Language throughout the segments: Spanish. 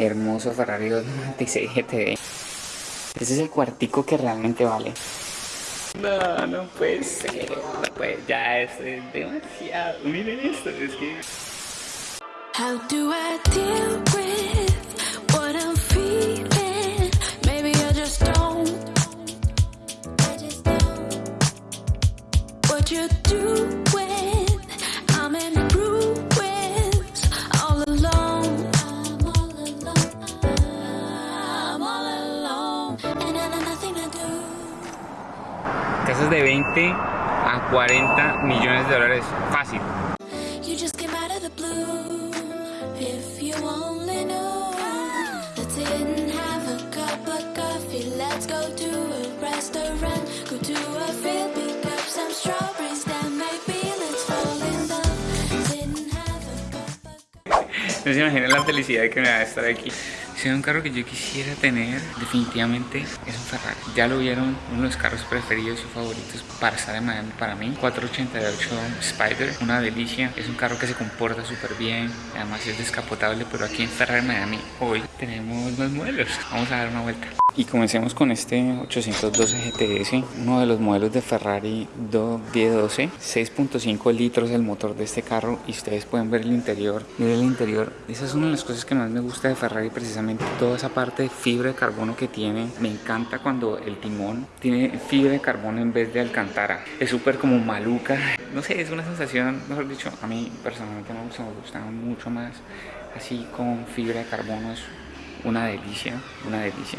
hermoso Ferrari 296 GTD. Ese es el cuartico que realmente vale. No, no puede ser, no puede, ya es demasiado. Miren esto, es que... How do I deal with in love. Sit and have a cup of coffee. No se imaginan la felicidad que me va a estar aquí. Si es un carro que yo quisiera tener, definitivamente es un Ferrari. Ya lo vieron, uno de los carros preferidos y favoritos para estar en Miami para mí. 488 Spider, una delicia. Es un carro que se comporta súper bien, además es descapotable, pero aquí en Ferrari Miami hoy tenemos más modelos. Vamos a dar una vuelta. Y comencemos con este 812 GTS, uno de los modelos de Ferrari 212, 6.5 litros el motor de este carro y ustedes pueden ver el interior. Miren el interior, esa es una de las cosas que más me gusta de Ferrari, precisamente toda esa parte de fibra de carbono que tiene. Me encanta cuando el timón tiene fibra de carbono en vez de alcantara. Es súper como maluca. No sé, es una sensación, mejor dicho, a mí personalmente me gusta, me gusta mucho más así con fibra de carbono. Es una delicia, una delicia.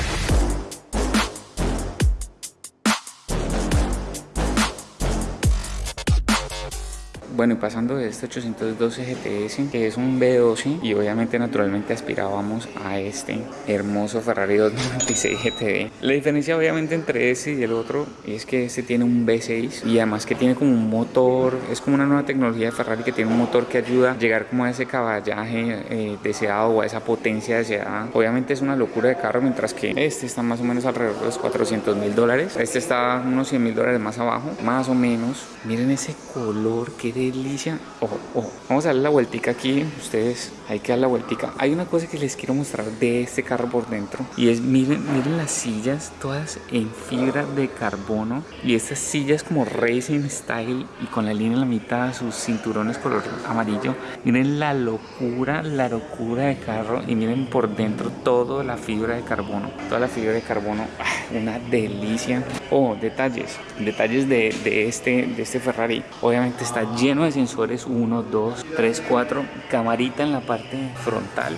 Bueno, y pasando de este 812 GTS, que es un B12, y obviamente naturalmente aspirábamos a este hermoso Ferrari 296 GTD. La diferencia obviamente entre ese y el otro es que este tiene un V6 y además que tiene como un motor, es como una nueva tecnología de Ferrari que tiene un motor que ayuda a llegar como a ese caballaje eh, deseado o a esa potencia deseada. Obviamente es una locura de carro, mientras que este está más o menos alrededor de los 400 mil dólares. Este está unos 100 mil dólares más abajo, más o menos. Miren ese color, qué delicia. Ojo, ojo. Vamos a darle la vueltica aquí. Ustedes, hay que dar la vueltica. Hay una cosa que les quiero mostrar de este carro por dentro. Y es, miren, miren las sillas, todas en fibra de carbono. Y estas sillas como racing style y con la línea en la mitad, sus cinturones color amarillo. Miren la locura, la locura de carro. Y miren por dentro toda la fibra de carbono. Toda la fibra de carbono. ¡ah! Una delicia. Oh, detalles. Detalles de, de este, de este Ferrari. Obviamente está lleno de sensores 1, 2, 3, 4, camarita en la parte frontal.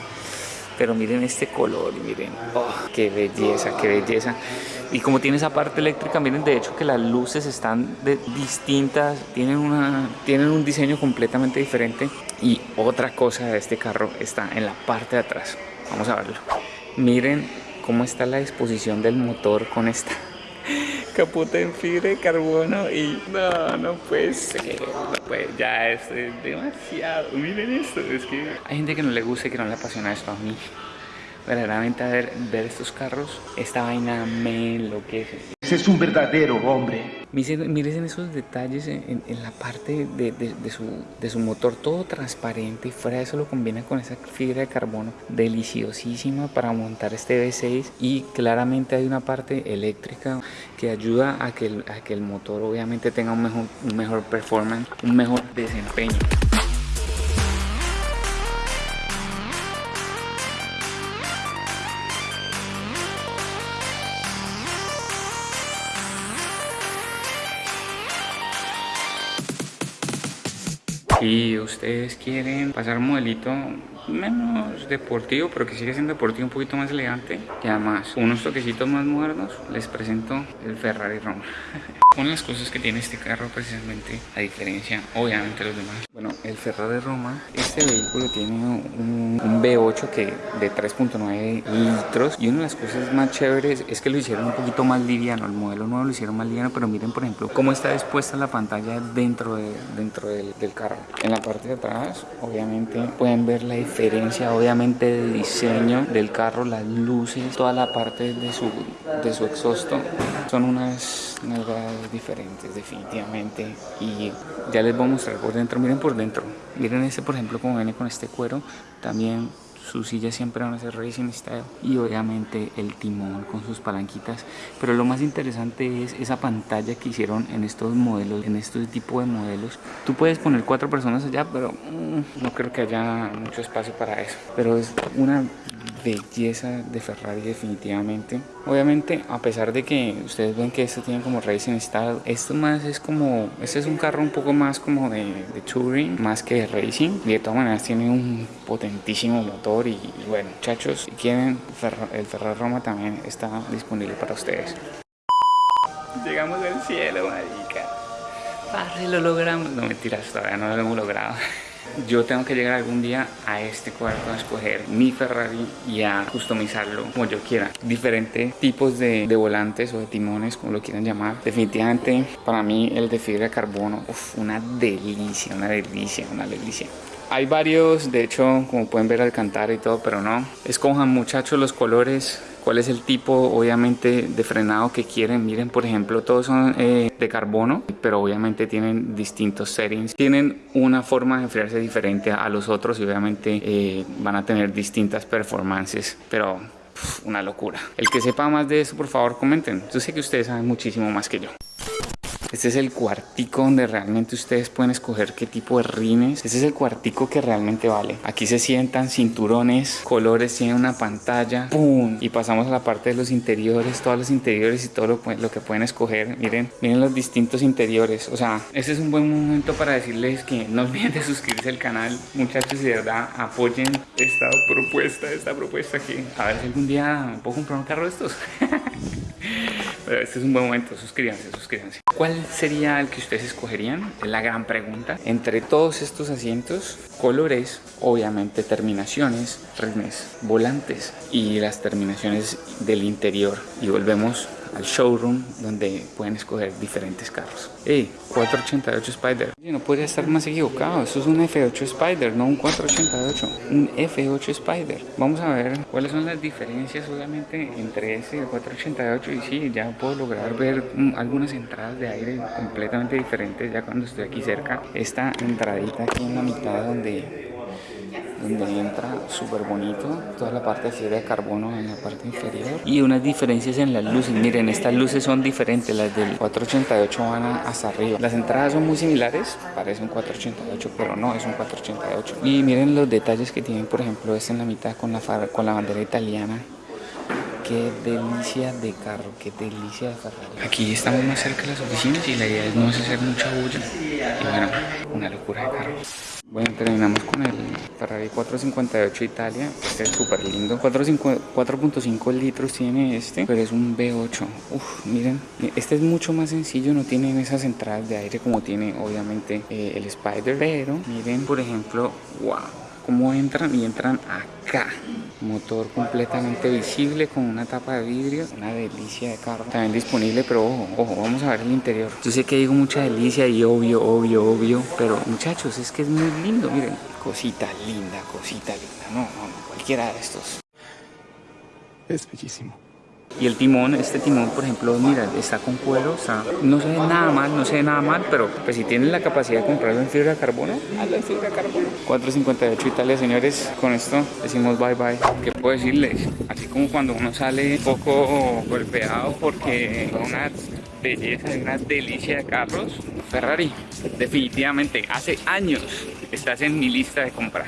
Pero miren este color, miren, oh, qué belleza, qué belleza. Y como tiene esa parte eléctrica, miren de hecho que las luces están distintas, tienen, una, tienen un diseño completamente diferente. Y otra cosa de este carro está en la parte de atrás. Vamos a verlo. Miren cómo está la disposición del motor con esta capota en fibra de carbono y no, no puede ser, no ya es demasiado, miren esto, es que hay gente que no le gusta y que no le apasiona esto a mí. Verdaderamente ver, ver estos carros, esta vaina me enloquece. Ese es un verdadero hombre. Miren, esos detalles en, la parte de su motor, todo transparente y fuera de eso lo combina con esa fibra de carbono deliciosísima para montar este V6 y claramente hay una parte eléctrica que ayuda a que el, a que el motor obviamente tenga un mejor, un mejor performance, un mejor desempeño. Si ustedes quieren pasar modelito menos deportivo, pero que sigue siendo deportivo un poquito más elegante y además unos toquecitos más modernos, les presento el Ferrari Roma. De las cosas que tiene este carro precisamente, a diferencia obviamente de los demás. Bueno, el Ferrari Roma, este vehículo tiene un, un V8 que de 3.9 litros y una de las cosas más chéveres es que lo hicieron un poquito más liviano, el modelo nuevo lo hicieron más liviano, pero miren por ejemplo cómo está dispuesta la pantalla dentro, de, dentro del, del carro. En la parte de atrás, obviamente pueden ver la diferencia obviamente de diseño del carro, las luces, toda la parte de su, de su exhausto son unas nalgadas diferentes definitivamente. Y ya les voy a mostrar por dentro, miren por dentro, miren este por ejemplo como viene con este cuero, también sus sillas siempre van a ser Racing Style y obviamente el timón con sus palanquitas. Pero lo más interesante es esa pantalla que hicieron en estos modelos, en este tipo de modelos. Tú puedes poner cuatro personas allá, pero mm, no creo que haya mucho espacio para eso. Pero es una belleza de Ferrari definitivamente. Obviamente, a pesar de que ustedes ven que esto tiene como Racing Style, esto más es como, este es un carro un poco más como de, touring, más que de racing. Y de todas maneras tiene un potentísimo motor y, bueno, muchachos, si quieren, el Ferrari Roma también está disponible para ustedes. Llegamos al cielo, marica. Padre, lo logramos. No mentiras, todavía no lo hemos logrado yo tengo que llegar algún día a este cuarto a escoger mi Ferrari y a customizarlo como yo quiera. Diferentes tipos de, volantes o de timones, como lo quieran llamar. Definitivamente para mí el de fibra de carbono, uf, una delicia, una delicia, una delicia. Hay varios, de hecho, como pueden ver al cantar y todo, pero no. Escojan muchachos los colores cuál es el tipo obviamente de frenado que quieren. Miren por ejemplo todos son eh, de carbono pero obviamente tienen distintos settings. Tienen una forma de enfriarse diferente a los otros y obviamente eh, van a tener distintas performances pero una locura. El que sepa más de eso por favor comenten. Yo sé que ustedes saben muchísimo más que yo este es el cuartico donde realmente ustedes pueden escoger qué tipo de rines. Este es el cuartico que realmente vale. Aquí se sientan cinturones, colores, tiene una pantalla. ¡Pum! Y pasamos a la parte de los interiores, todos los interiores y todo lo, lo que pueden escoger. Miren, miren los distintos interiores. O sea, este es un buen momento para decirles que no olviden de suscribirse al canal. Muchachos, de verdad, apoyen esta propuesta, esta propuesta que a ver si algún día puedo comprar un carro de estos. Pero este es un buen momento, suscríbanse, suscríbanse. ¿Cuál sería el que ustedes escogerían? Es la gran pregunta. Entre todos estos asientos, colores, obviamente terminaciones, rines, volantes y las terminaciones del interior. Y volvemos al showroom donde pueden escoger diferentes carros. Hey, 488 Spider. No podría estar más equivocado. Eso es un F8 Spider, no un 488. Un F8 Spider. Vamos a ver cuáles son las diferencias obviamente entre ese y el 488 y sí, ya puedo lograr ver mm, algunas entradas de aire completamente diferentes ya cuando estoy aquí cerca. Esta entradita aquí en la mitad donde donde entra súper bonito toda la parte fibra de carbono en la parte inferior. Y unas diferencias en las luces. Miren estas luces son diferentes las del 488 van hasta arriba. Las entradas son muy similares parece un 488 pero no es un 488 y miren los detalles que tienen por ejemplo este en la mitad con la, con la bandera italiana qué delicia de carro, qué delicia de Ferrari. Aquí estamos más cerca de las oficinas y la idea es no hacer mucha bulla. Y bueno, una locura de carro. Bueno, terminamos con el Ferrari 458 Italia. Este es súper lindo. 4.5 litros tiene este, pero es un V8. Uf, miren, este es mucho más sencillo. No tiene esas entradas de aire como tiene obviamente eh, el Spider. Pero miren, por ejemplo, wow, cómo entran y entran acá motor completamente visible con una tapa de vidrio una delicia de carro. También disponible pero ojo, ojo, vamos a ver el interior. Yo sé que digo mucha delicia y obvio, obvio, obvio pero muchachos es que es muy lindo miren. Cosita linda, cosita linda no, no, no cualquiera de estos. Es bellísimo y el timón, este timón, por ejemplo, mira, está con cuero, no se ve nada mal, no se ve nada mal, pero pues si tienen la capacidad de comprarlo en fibra de carbono, hazlo en fibra de carbono. 458 Italia, señores, con esto decimos bye bye. ¿Qué puedo decirles? Así como cuando uno sale un poco golpeado porque una belleza, una delicia de carros, Ferrari, definitivamente, hace años estás en mi lista de comprar.